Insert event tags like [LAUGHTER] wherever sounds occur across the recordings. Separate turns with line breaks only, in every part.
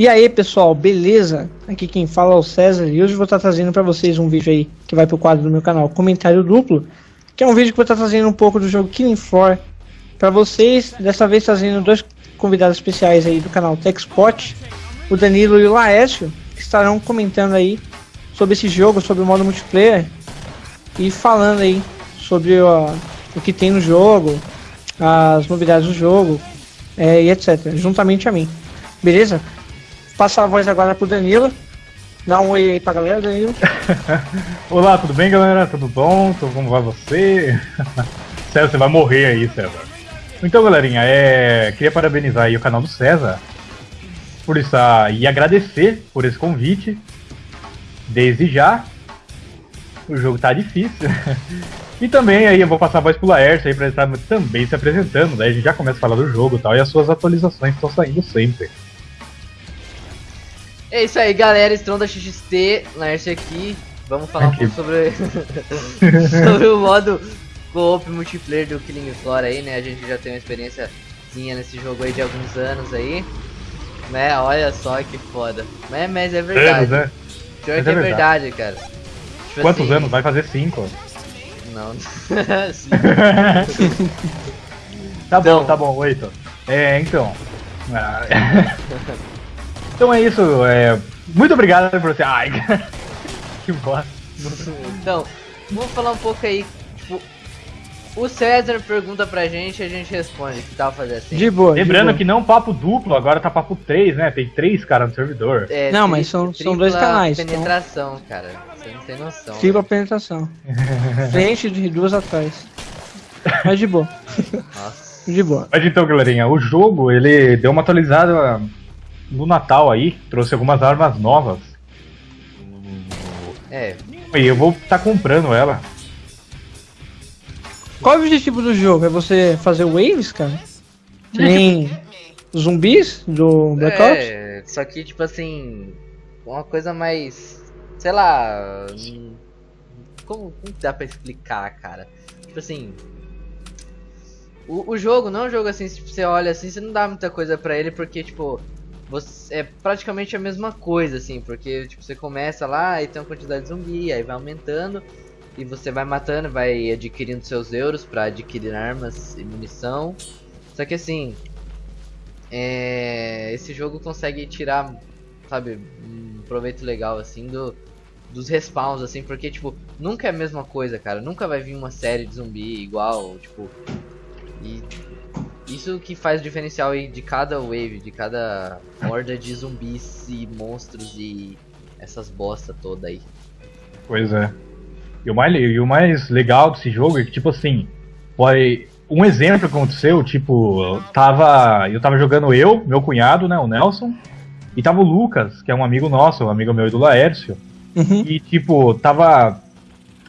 E aí pessoal, beleza? Aqui quem fala é o César e hoje vou estar trazendo para vocês um vídeo aí que vai pro quadro do meu canal Comentário Duplo, que é um vídeo que vou estar trazendo um pouco do jogo Killing Floor para vocês, dessa vez trazendo dois convidados especiais aí do canal TechSpot, o Danilo e o Laércio, que estarão comentando aí sobre esse jogo, sobre o modo multiplayer e falando aí sobre ó, o que tem no jogo, as novidades do jogo é, e etc, juntamente a mim. Beleza? Passar a voz agora pro Danilo. Dá um oi aí pra galera, Danilo. [LAUGHS]
Olá, tudo bem, galera? Tudo bom? Como vai você? [LAUGHS] César, você vai morrer aí, César. Então, galerinha, é... queria parabenizar aí o canal do César por isso e agradecer por esse convite. Desde já. O jogo tá difícil. [LAUGHS] e também aí eu vou passar a voz pro Laércio aí pra ele estar também se apresentando. Daí a gente já começa a falar do jogo e tal. E as suas atualizações estão saindo sempre.
É isso aí, galera. Estronda XXT, Laércio aqui. Vamos falar aqui. um pouco sobre, [LAUGHS] sobre o modo co-op multiplayer do Killing Floor aí, né? A gente já tem uma experiênciazinha nesse jogo aí de alguns anos aí. Né? Olha só que foda. Mas, mas é verdade. Anos, né? Pior mas que é, é verdade, verdade, cara.
Tipo Quantos assim... anos? Vai fazer cinco.
Não. [LAUGHS] [LAUGHS]
tá então... bom, tá bom, oito. É, então. Então é isso. É... Muito obrigado por você. Ai, [LAUGHS] que bosta.
Então, vamos falar um pouco aí. Tipo, o César pergunta pra gente e a gente responde. Que tal fazer assim?
De boa. Lembrando de boa. que não papo duplo, agora tá papo 3, né? Tem três caras no servidor.
É, não, mas são, são dois canais.
Então. Penetração, então... cara. Você não tem noção.
Tripla penetração. [LAUGHS] Frente de duas atrás. Mas de boa. Nossa. De boa.
Mas então, galerinha, o jogo ele deu uma atualizada no Natal aí, trouxe algumas armas novas.
É.
E eu vou estar tá comprando ela.
Qual é o objetivo do jogo? É você fazer waves, cara? [LAUGHS] Nem zumbis do Black Ops?
É, só que tipo assim, uma coisa mais, sei lá, como, como dá pra explicar, cara? Tipo assim, o, o jogo não é um jogo assim, se você olha assim, você não dá muita coisa pra ele, porque tipo, você, é praticamente a mesma coisa, assim, porque tipo, você começa lá e tem uma quantidade de zumbi, aí vai aumentando e você vai matando, vai adquirindo seus euros para adquirir armas e munição. Só que assim, é, esse jogo consegue tirar, sabe, um proveito legal assim do dos respawns assim, porque tipo, nunca é a mesma coisa, cara. Nunca vai vir uma série de zumbi igual, tipo, e isso que faz o diferencial aí de cada wave, de cada horda de zumbis e monstros e essas bosta toda aí.
Pois é. E o mais, e o mais legal desse jogo é que, tipo assim, foi um exemplo que aconteceu, tipo, tava, eu tava jogando eu, meu cunhado, né, o Nelson, e tava o Lucas, que é um amigo nosso, um amigo meu e do Laércio, uhum. e, tipo, tava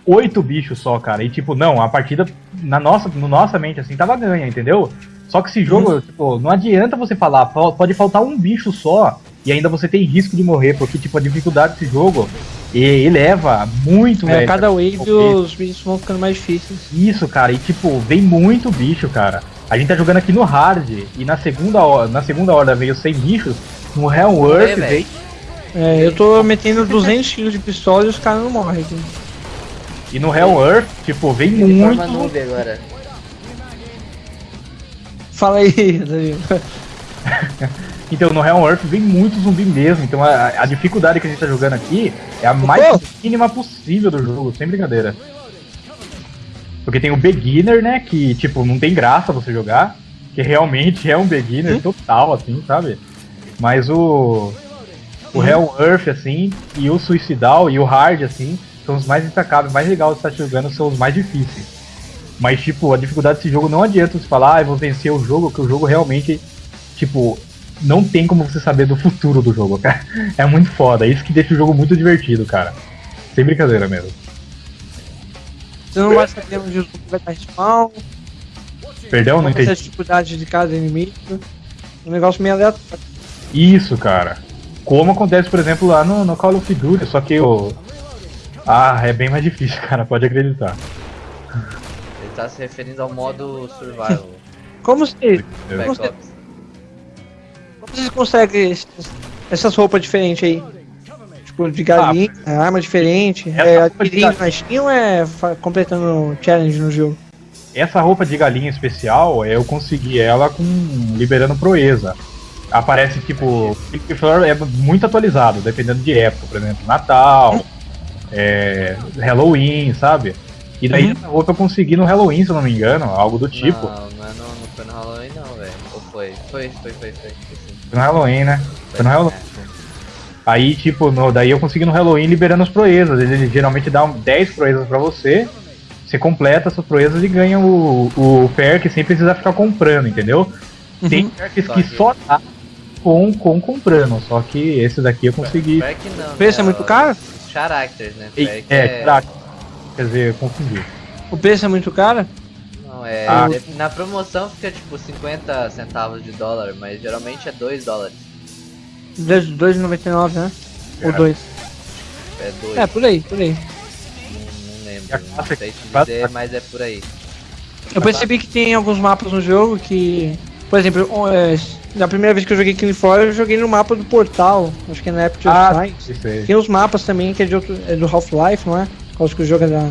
oito bichos só, cara, e, tipo, não, a partida, na nossa, no nossa mente, assim, tava ganha, entendeu? Só que esse jogo, tipo, não adianta você falar, pode faltar um bicho só e ainda você tem risco de morrer, porque tipo, a dificuldade desse jogo eleva muito,
é, velho. Cada wave os bichos vão ficando mais difíceis.
Isso, cara, e tipo, vem muito bicho, cara. A gente tá jogando aqui no hard e na segunda hora, na segunda hora veio 100 bichos, no Hell Earth veio
é, eu tô metendo 200 kg de pistola e os caras não morrem aqui.
E no Hell Earth, tipo, vem muito.
Agora.
Fala aí, [LAUGHS]
então, no Hell Earth vem muito zumbi mesmo. Então, a, a, dificuldade que a gente tá jogando aqui é a mais mínima possível do jogo, sem brincadeira. Porque tem o Beginner, né? Que, tipo, não tem graça você jogar. Que realmente é um Beginner hum? total, assim, sabe? Mas o. O hum. Hell Earth, assim, e o Suicidal e o Hard, assim, são os mais destacados, mais legais de estar jogando, são os mais difíceis. Mas, tipo, a dificuldade desse jogo não adianta você falar, ah, eu vou vencer o jogo, que o jogo realmente, tipo, não tem como você saber do futuro do jogo, cara. [LAUGHS] É muito foda. É isso que deixa o jogo muito divertido, cara. Sem brincadeira mesmo.
Você não vai saber onde o jogo vai estar spawn.
Perdão, não entendi.
a dificuldade de cada inimigo. Um negócio meio aleatório.
Isso, cara. Como acontece, por exemplo, lá no, no Call of Duty, só que o. Ah, é bem mais difícil, [LAUGHS] cara, pode acreditar
tá se referindo ao modo survival. [LAUGHS]
Como se. Como você, como você consegue essas roupas diferentes aí? Tipo, de galinha, arma diferente. É adquirindo na Steam ou é completando challenge no jogo?
Essa roupa de galinha especial, eu consegui ela com liberando proeza. Aparece tipo, Floor é muito atualizado, dependendo de época, por exemplo, Natal, é, Halloween, sabe? E daí
Uhum.
essa roupa eu consegui no Halloween, se eu não me engano, algo do tipo.
Não, não, é não foi no Halloween não, velho. Ou foi? Foi, foi, foi, foi. foi.
Foi no Halloween, né? Foi no Halloween.
É.
Aí, tipo, no- daí eu consegui no Halloween liberando as proezas. Ele geralmente dá um 10 proezas pra você. Você completa essas proezas e ganha o, o perk sem precisar ficar comprando, entendeu? Tem perks
Só
que só dá com, com comprando. Só que esse daqui eu consegui.
Perk não,
O preço é
né?
muito caro?
Characters, né? Perk
é, caraca. Quer dizer, confundi.
O preço é muito caro?
Não, é.
Ah.
de- Na promoção fica tipo 50 centavos de dólar, mas geralmente é 2 dólares.
2,99, né? Ou
É.
2.
É 2.
É, por aí, por aí.
Não, não lembro.
E
Não sei te dizer, mas é por aí.
Eu percebi que tem alguns mapas no jogo que. Por exemplo, o- é, na primeira vez que eu joguei Killing Floor, eu joguei no mapa do portal. Acho que é na Epic
Ah,
Science. Tem os mapas também que é, de outro, é do Half-Life, não é? Qual que o jogo é da.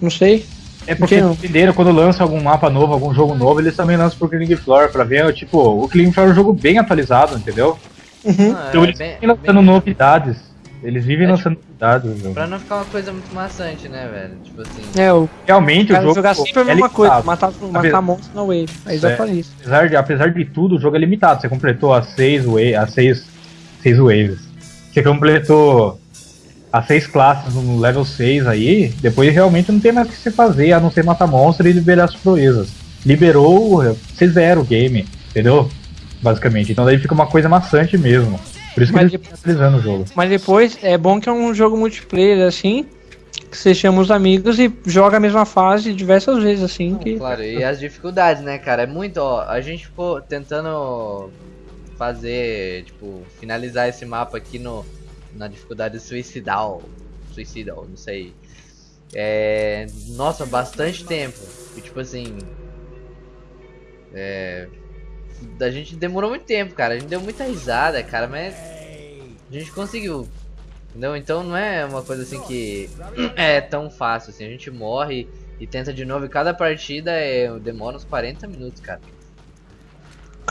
Não sei.
É porque
Não.
entenderam quando lança algum mapa novo, algum jogo novo, eles também lançam pro Killing Floor pra ver, tipo, o Killing Floor é um jogo bem atualizado, entendeu?
Uhum.
Ah,
Então
é
eles
bem-
vivem lançando
bem-
novidades. Eles vivem
É,
lançando novidades. o jogo.
Pra não ficar uma coisa muito maçante, né, velho? Tipo assim.
É, o
Realmente o jogo
jogar sempre a
é
mesma coisa,
limitado.
matar, matar monstros na wave. Aí
Isso é.
atualiza.
Apesar de, apesar de tudo, o jogo é limitado. Você completou as seis, wa- as seis, seis waves. Você completou as seis classes no level 6 aí, depois realmente não tem mais o que você fazer, a não ser matar monstro e liberar as proezas. Liberou, você zera o game, entendeu? Basicamente. Então daí fica uma coisa maçante mesmo. Por isso que
Mas
eles estão atualizando o jogo.
Mas depois é bom que é um jogo multiplayer assim. Que você chama os amigos e joga a mesma fase diversas vezes assim. Que...
Claro, e as dificuldades, né, cara? É muito, ó. A gente ficou tentando fazer, tipo, finalizar esse mapa aqui no, na dificuldade suicidal. Suicidal, não sei. É. Nossa, bastante tempo. E tipo assim. É. A gente demorou muito tempo, cara. A gente deu muita risada, cara, mas. A gente conseguiu. Entendeu? Então não é uma coisa assim que [CLEARS THROAT] é tão fácil assim. A gente morre e tenta de novo. E cada partida é, demora uns 40 minutos, cara.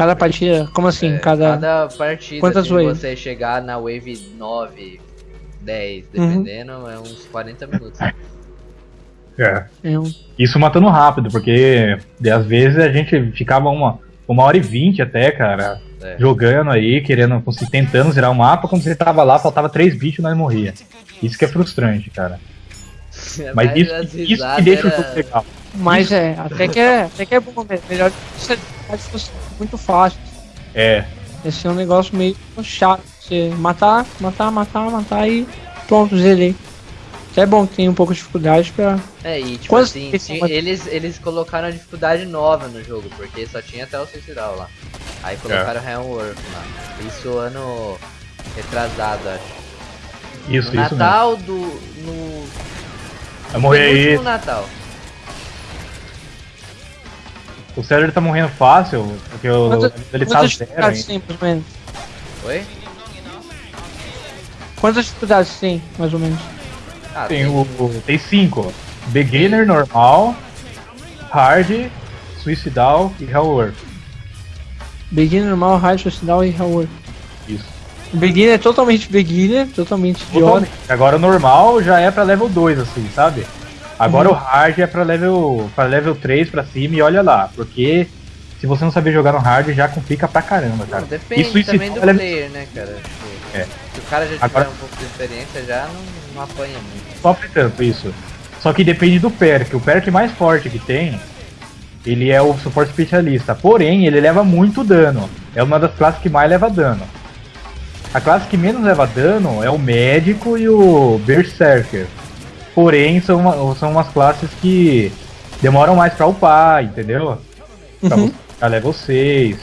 Cada partida, como assim?
É,
cada...
cada partida,
Quantas
se
waves?
você chegar na wave 9, 10,
Uhum.
dependendo, é uns 40 minutos.
É.
É um...
Isso matando rápido, porque de- às vezes a gente ficava uma, uma hora e vinte até, cara,
É.
jogando aí, querendo, conseguir- tentando zerar o mapa, quando você tava lá, faltava três bichos e nós morria. Isso que é frustrante, cara. [LAUGHS] Mas isso,
as
isso que deixa o
era-
jogo legal.
Mas é, até que é, até que é bom, né? melhor muito fácil.
É,
Esse é um negócio meio chato. Você matar, matar, matar, matar e pronto, zerei. Até é bom que tem um pouco de dificuldade pra.
É, e tipo
Quantas
assim, eles, eles colocaram a dificuldade nova no jogo, porque só tinha até o suicidal lá. Aí colocaram
É.
Helmworth lá. Isso ano retrasado, acho.
isso,
No
isso mesmo.
Natal do. No.
Vai morrer aí.
Natal.
O César tá morrendo fácil, porque o, ele tá zero
dificuldades
ainda.
tem, mais ou menos?
Oi?
Quantas dificuldades tem, mais ou menos?
Ah,
Tem, o, o- tem cinco. Beginner, normal, hard, suicidal e hellworth.
Beginner, normal, hard, suicidal e hellworth.
Isso.
Beginner é totalmente beginner, totalmente idiota.
Totalmente. Agora o normal já é pra level 2, assim, sabe? Agora
Uhum.
o hard é pra level, pra level 3 pra cima e olha lá, porque se você não saber jogar no hard já complica pra caramba, cara.
Não, depende
Isso, isso,
também do
é-
player, né, cara? Tipo,
É.
Se o cara já tiver
Agora-
um pouco de experiência, já não, não apanha muito.
Sofre tanto isso. Só que depende do perk. O perk mais forte que tem, ele é o suporte especialista. Porém, ele leva muito dano. É uma das classes que mais leva dano. A classe que menos leva dano é o médico e o berserker. Porém, são, uma- são umas classes que demoram mais pra upar, entendeu? Pra
Uhum.
ficar level 6.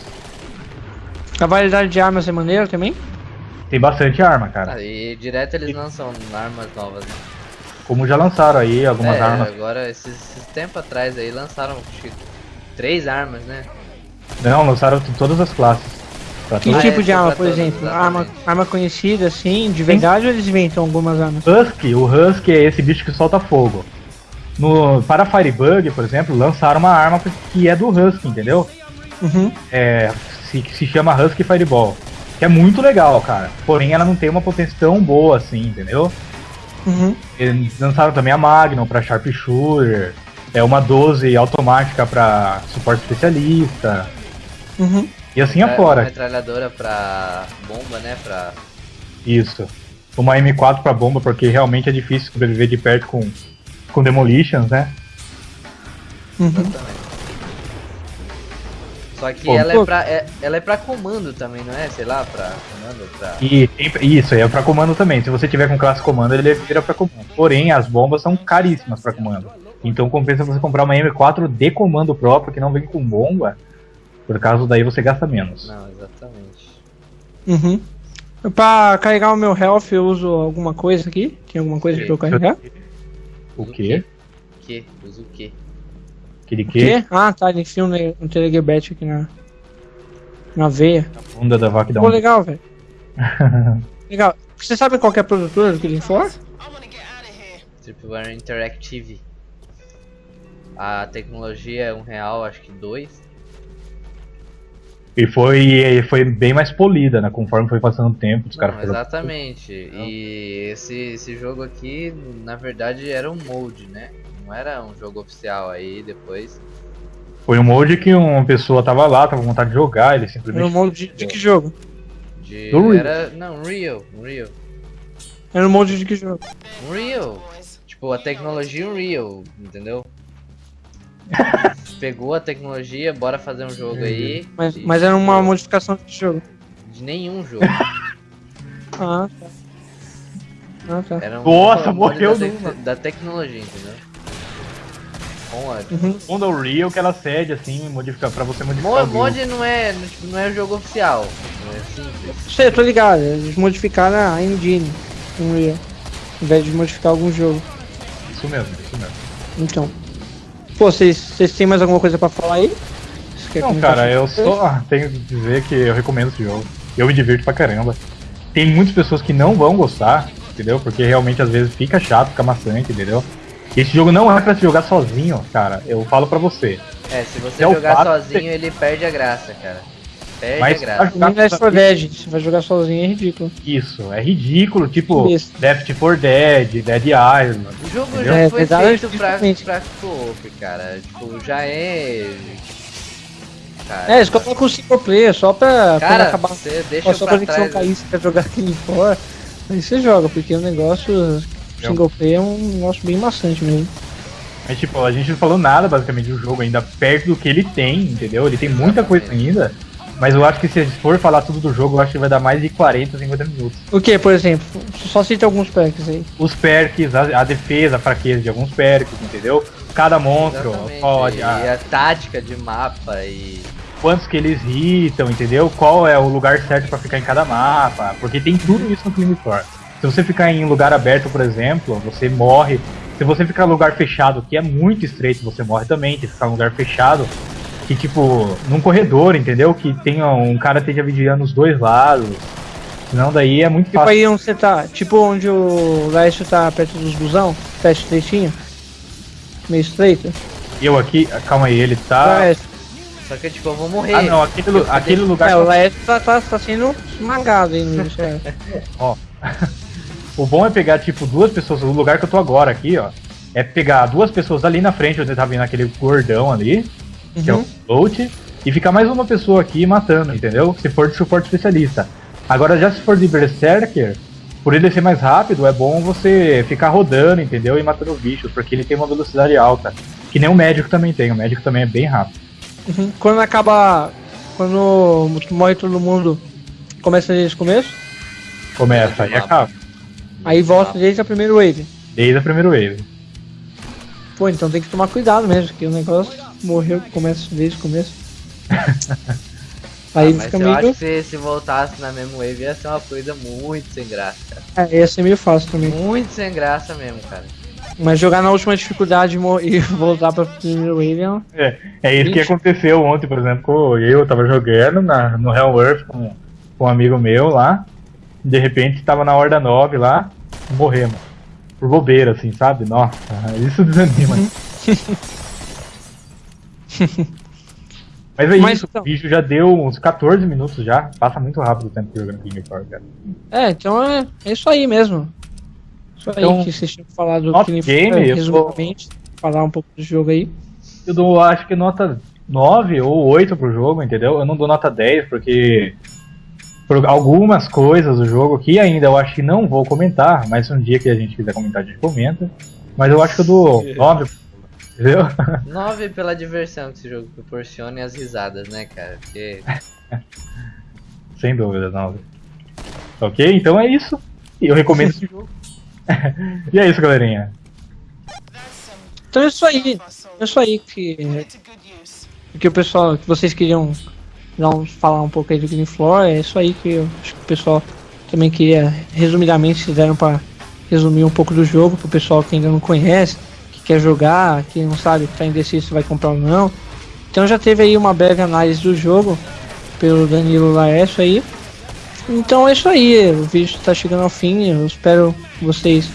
A variedade de armas é maneira também?
Tem bastante arma, cara.
Ah, e direto eles lançam armas novas, né?
Como já lançaram aí algumas
é,
armas.
agora, esses, esses tempos atrás aí, lançaram acho três armas, né?
Não, lançaram todas as classes. Pra
Que
Ah,
tipo
é,
de
só
arma, por
todos,
exemplo? Arma,
exatamente.
arma conhecida, assim, de verdade, ou eles inventam algumas armas?
Husky, o Husky é esse bicho que solta fogo. No, para Firebug, por exemplo, lançaram uma arma que é do Husky, entendeu?
Uhum.
É, se, se chama Husky Fireball. Que é muito legal, cara. Porém, ela não tem uma potência tão boa assim, entendeu?
Uhum.
Eles lançaram também a Magnum pra Sharpshooter. É uma 12 automática pra suporte especialista.
Uhum.
E assim
Uma
afora.
metralhadora pra bomba, né? Pra.
Isso. Uma M4 pra bomba, porque realmente é difícil sobreviver de perto com, com Demolitions, né?
Uhum.
Exatamente. Só que
Pô,
ela, é pra, é, ela é pra comando também, não é? Sei lá, pra comando, pra.
E isso, é pra comando também. Se você tiver com classe comando, ele vira pra comando. Porém, as bombas são caríssimas pra comando. Então compensa você comprar uma M4 de comando próprio, que não vem com bomba. Por causa daí você gasta menos.
Não, exatamente.
Uhum. Pra carregar o meu health, eu uso alguma coisa aqui? Tem alguma coisa pra eu carregar?
O quê?
Que? Usa o quê?
Aquele
O
quê?
quê? Ah, tá, ele enfia um, um telegebet aqui na, na veia.
A bunda da vaca dá
Pô,
um...
legal, velho. [LAUGHS] legal. Você sabe qual que é a produtora do Killing Floor?
Tripwire Interactive. A tecnologia é um real, acho que dois.
E foi, e foi bem mais polida, né? Conforme foi passando o tempo, os caras foram-
exatamente. E esse, esse jogo aqui, na verdade, era um molde, né? Não era um jogo oficial. Aí depois.
Foi um molde que uma pessoa tava lá, tava com vontade de jogar, ele
Era
simplesmente.
um molde de, de que jogo?
De,
Do Real.
era. Não, Unreal. Unreal.
Era um molde de que jogo?
Unreal. Tipo, a tecnologia Unreal, entendeu? [LAUGHS] Pegou a tecnologia, bora fazer um jogo aí.
Mas,
e-
mas era uma modificação de jogo?
De nenhum jogo. [LAUGHS]
Ah, tá. Ah, tá.
Era um
Nossa,
mod
morreu
da,
numa.
da tecnologia, entendeu? Com a
Uhum.
Onda Unreal que ela cede, assim, modifica, pra você modificar.
Mo-
o build.
mod não é, tipo, não é jogo oficial. É simples.
Sei, eu tô ligado. Eles modificaram a engine Unreal. Ao invés de modificar algum jogo.
Isso mesmo, isso mesmo.
Então. Pô, vocês vocês têm mais alguma coisa pra falar aí?
Não, cara, eu só tenho que dizer que eu recomendo esse jogo. Eu me divirto pra caramba. Tem muitas pessoas que não vão gostar, entendeu? Porque realmente às vezes fica chato, fica maçante, entendeu? Esse jogo não é pra se jogar sozinho, cara. Eu falo pra você.
É, se você
É
jogar sozinho, ele perde a graça, cara. Perde
Mas
a graça.
Nem Left 4 Dead, você vai jogar sozinho é ridículo.
Isso, é ridículo, tipo
Besta.
Left 4 Dead, Dead Island.
O jogo
Entendeu?
já
É,
foi feito pra, pra co-op, cara. Tipo, já é. Cara,
É, eles colocam o single player só pra
cara
acabar.
você deixa
Só
pra
quando a gente não
trás.
cair, você quer jogar aquele fora. Aí você joga, porque o negócio single player é um negócio bem maçante mesmo.
Mas tipo, a gente não falou nada basicamente do jogo ainda perto do que ele tem, entendeu? Ele tem muita coisa ainda. Mas eu acho que se a gente for falar tudo do jogo, eu acho que vai dar mais de 40, 50 minutos.
O que, por exemplo? Só cita alguns packs aí.
Os perks, a, a defesa, a fraqueza de alguns perks, entendeu? Cada monstro,
Exatamente.
qual,
e
a-
a tática de mapa e.
quantos que eles hitam, entendeu? Qual é o lugar certo pra ficar em cada mapa. Porque tem tudo isso no Killing Floor. Se você ficar em lugar aberto, por exemplo, você morre. Se você ficar em lugar fechado, que é muito estreito, você morre também. Se ficar em lugar fechado, que tipo, num corredor, entendeu? Que tenha um cara esteja vigiando os dois lados. Senão daí é muito
Tipo
fácil.
aí onde você tá, tipo onde o Laércio tá perto dos busão, teste estreitinho. Meio estreito.
Eu aqui, calma aí, ele tá.
Laércio.
Só que tipo, eu vou morrer.
Ah não, aquele, lu- aquele lugar.
É, o Laércio tá, tá, tá sendo esmagado aí no [LAUGHS] é. [LAUGHS]
O bom é pegar, tipo, duas pessoas, o lugar que eu tô agora aqui, ó. É pegar duas pessoas ali na frente, onde tá vindo aquele gordão ali, que é o
Uhum.
float, e ficar mais uma pessoa aqui matando, entendeu? Se for de suporte especialista. Agora, já se for de Berserker, por ele ser mais rápido, é bom você ficar rodando, entendeu? E matando os bichos, porque ele tem uma velocidade alta. Que nem o médico também tem, o médico também é bem rápido.
Uhum. Quando acaba. Quando morre todo mundo, começa desde o começo,
Começa
Mapa.
acaba.
aí volta desde a primeira wave.
Desde a primeira wave.
Pô, então tem que tomar cuidado mesmo, que o negócio morreu, começa desde o começo. [LAUGHS] Aí
Ah, mas
fica
eu
meio.
acho que se, se voltasse na mesma wave ia ser uma coisa muito sem graça, cara.
É, ia ser meio fácil também.
Muito sem graça mesmo, cara.
Mas jogar na última dificuldade e [LAUGHS] voltar pra primeiro Alien.
É, é isso que
Ixi.
aconteceu ontem, por exemplo, eu tava jogando na, no Hell Earth com, com um amigo meu lá, de repente tava na Horda 9 lá, morremos. Por bobeira, assim, sabe? Nossa, isso [LAUGHS] desanima. [LAUGHS] Mas é
Mas
isso,
então-
o vídeo já deu uns 14 minutos já, passa muito rápido o tempo que jogando King of Fighters, cara.
É, então é, é isso aí mesmo. Isso
Então,
aí que vocês tinham falado do Killing
Game,
Floor,
eu
resumidamente. Falar um pouco do jogo aí.
Eu dou, acho que nota 9 ou 8 pro jogo, entendeu? Eu não dou nota 10 porque por algumas coisas do jogo que ainda eu acho que não vou comentar, mas um dia que a gente quiser comentar a gente comenta. Mas eu acho que eu dou 9, entendeu?
9 pela diversão que esse jogo proporciona e as risadas, né, cara? Porque [LAUGHS]
Sem dúvida, 9. Ok? Então é isso. E eu recomendo esse jogo. [LAUGHS] e é isso, galerinha.
Então é isso aí. É isso aí que, que o pessoal, que vocês queriam um- falar um pouco aí do Green Floor. É isso aí que eu acho que o pessoal também queria, resumidamente, se deram pra resumir um pouco do jogo pro pessoal que ainda não conhece, quer jogar, que não sabe, tá indeciso se vai comprar ou não. Então já teve aí uma breve análise do jogo pelo Danilo Laércio aí. Então é isso aí, o vídeo está chegando ao fim. Eu espero que vocês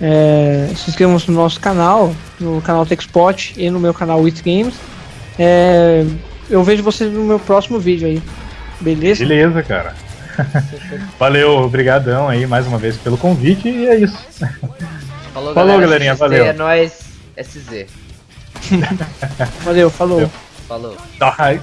é, se inscrevam no nosso canal, no canal TechSpot e no meu canal With Games. É, eu vejo vocês no meu próximo vídeo aí. Beleza?
Beleza, cara. [LAUGHS] Valeu, obrigadão aí mais uma vez pelo convite e é isso. [LAUGHS]
falou,
Falou,
galera.
galerinha,
XT,
valeu.
É nóis, SZ.
Valeu, falou.
Falou.
Ai.